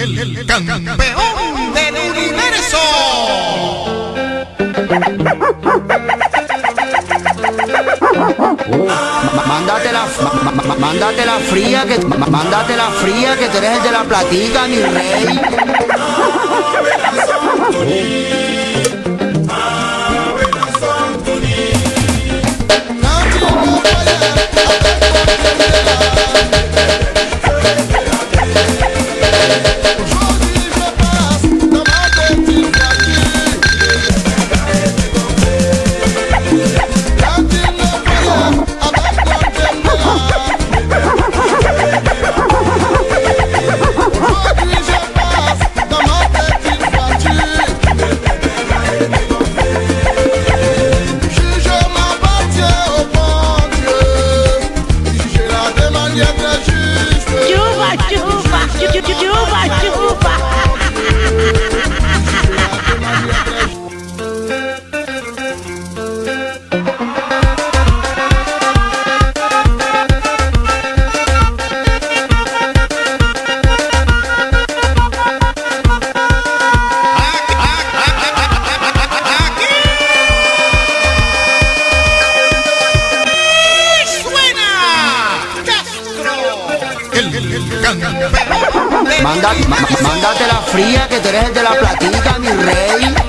el campeón del universo. Mándate la, mándate la fría que mándate la fría que tú eres el de la platica, mi rey. Mándate la fría que tú eres de la platica, mi rey.